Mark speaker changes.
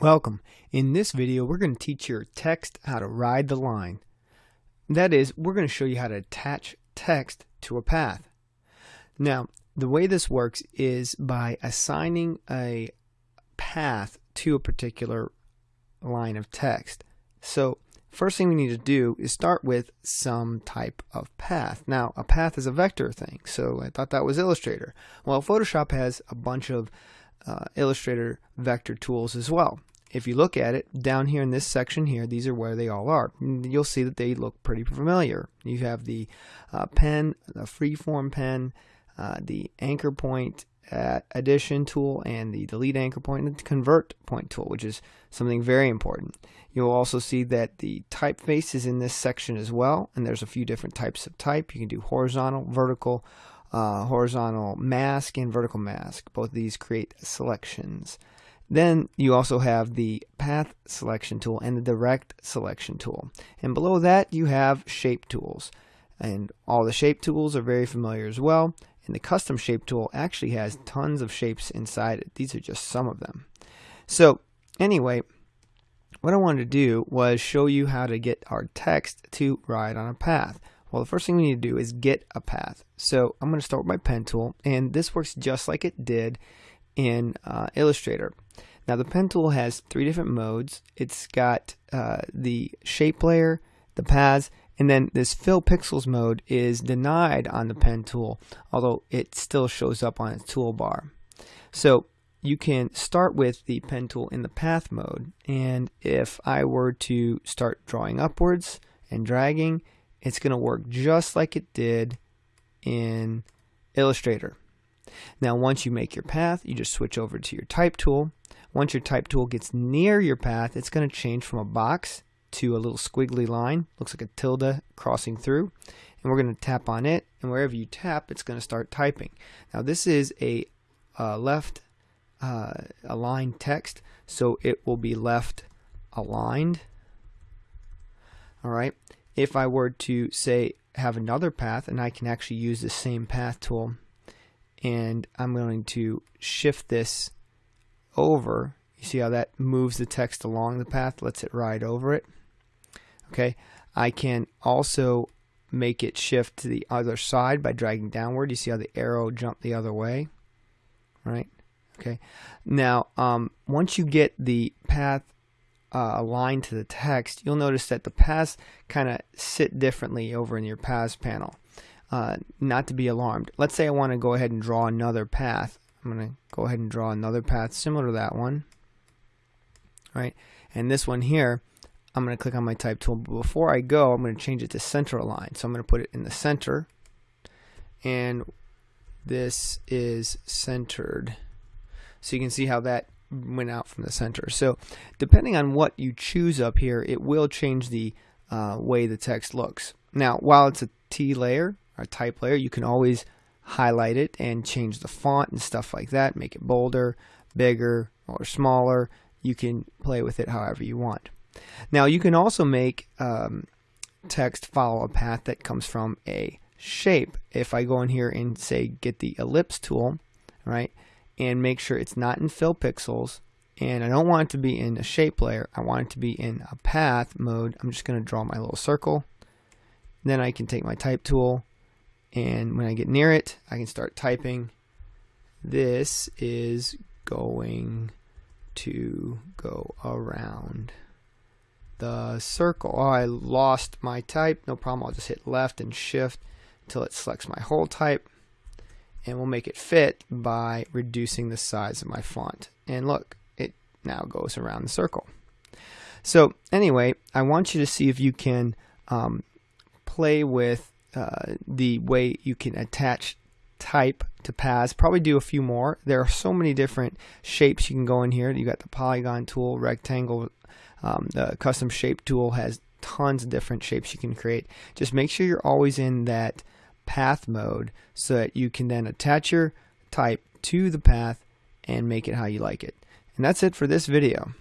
Speaker 1: Welcome. In this video, we're going to teach your text how to ride the line. That is, we're going to show you how to attach text to a path. Now, the way this works is by assigning a path to a particular line of text. So, first thing we need to do is start with some type of path. Now, a path is a vector thing, so I thought that was Illustrator. Well, Photoshop has a bunch of uh, Illustrator vector tools as well. If you look at it down here in this section here, these are where they all are. You'll see that they look pretty familiar. You have the uh, pen, the freeform pen, uh, the anchor point uh, addition tool, and the delete anchor point and the convert point tool, which is something very important. You'll also see that the typeface is in this section as well, and there's a few different types of type. You can do horizontal, vertical, uh, horizontal mask and vertical mask. Both of these create selections. Then you also have the path selection tool and the direct selection tool. And below that you have shape tools. And all the shape tools are very familiar as well. And the custom shape tool actually has tons of shapes inside it. These are just some of them. So anyway, what I wanted to do was show you how to get our text to ride on a path. Well, the first thing we need to do is get a path. So I'm going to start with my pen tool, and this works just like it did in uh, Illustrator. Now the pen tool has three different modes. It's got uh, the shape layer, the paths, and then this fill pixels mode is denied on the pen tool, although it still shows up on its toolbar. So you can start with the pen tool in the path mode, and if I were to start drawing upwards and dragging, it's going to work just like it did in Illustrator. Now once you make your path, you just switch over to your type tool. Once your type tool gets near your path, it's going to change from a box to a little squiggly line. Looks like a tilde crossing through. And we're going to tap on it, and wherever you tap, it's going to start typing. Now this is a uh, left uh, aligned text, so it will be left aligned. All right if I were to say have another path and I can actually use the same path tool and I'm going to shift this over you see how that moves the text along the path lets it ride over it? Okay I can also make it shift to the other side by dragging downward. You see how the arrow jumped the other way? Right? Okay. Now um, once you get the path uh, aligned to the text, you'll notice that the paths kind of sit differently over in your paths panel. Uh, not to be alarmed. Let's say I want to go ahead and draw another path. I'm going to go ahead and draw another path similar to that one. Right, and this one here, I'm going to click on my type tool. But before I go, I'm going to change it to center align. So I'm going to put it in the center. And this is centered. So you can see how that went out from the center. So depending on what you choose up here, it will change the uh, way the text looks. Now, while it's a T layer, or type layer, you can always highlight it and change the font and stuff like that, make it bolder, bigger, or smaller. You can play with it however you want. Now, you can also make um, text follow a path that comes from a shape. If I go in here and say get the ellipse tool, right, and make sure it's not in fill pixels. And I don't want it to be in a shape layer. I want it to be in a path mode. I'm just going to draw my little circle. Then I can take my type tool and when I get near it I can start typing. This is going to go around the circle. Oh I lost my type. No problem. I'll just hit left and shift until it selects my whole type and we'll make it fit by reducing the size of my font. And look, it now goes around the circle. So anyway, I want you to see if you can um, play with uh, the way you can attach type to paths. Probably do a few more. There are so many different shapes you can go in here. You got the polygon tool, rectangle, um, the custom shape tool has tons of different shapes you can create. Just make sure you're always in that path mode so that you can then attach your type to the path and make it how you like it. And that's it for this video.